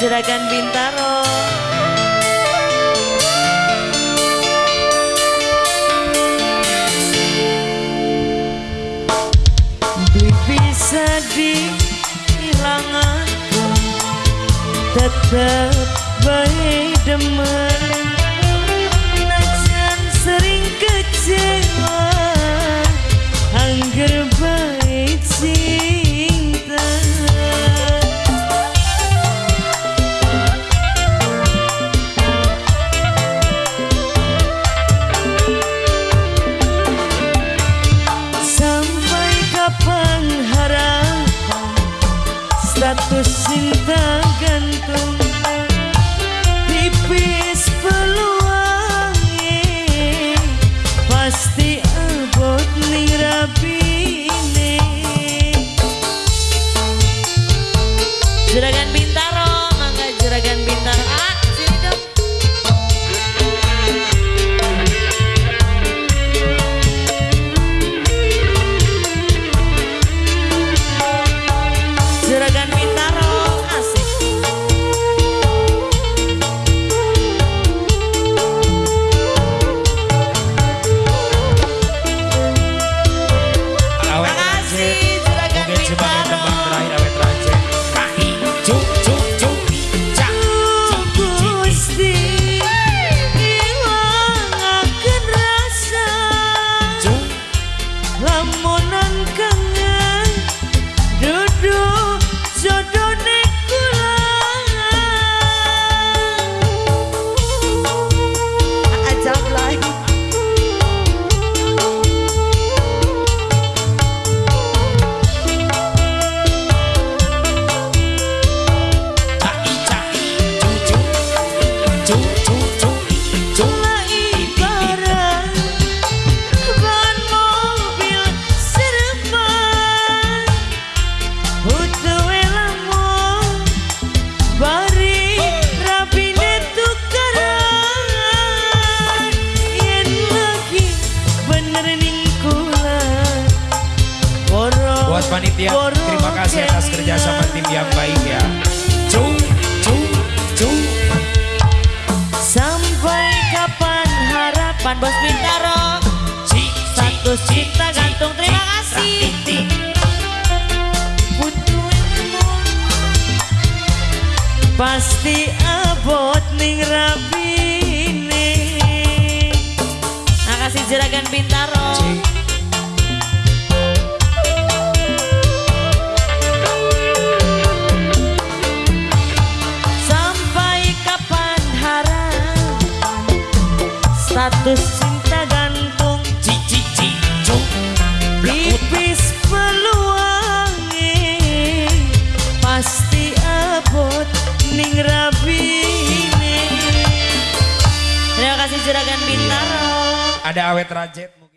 Juragan Bintaro. Bisa dihilangan tetap baik demen najan sering kecewa status cinta gantung Buat panitia, terima kasih atas kelingan. kerjasama tim yang baik ya. Cuk, cuk, cuk. Sampai kapan harapan Bos Bintaro Status cik, cinta gantung, terima kasih. Pasti abot ning rabine Makasih juragan Bintaro Status cinta gantung cuk. Blekut. Tipis peluangnya Pasti abot ning rabine Terima kasih juragan Bintaro Ada awet rajet.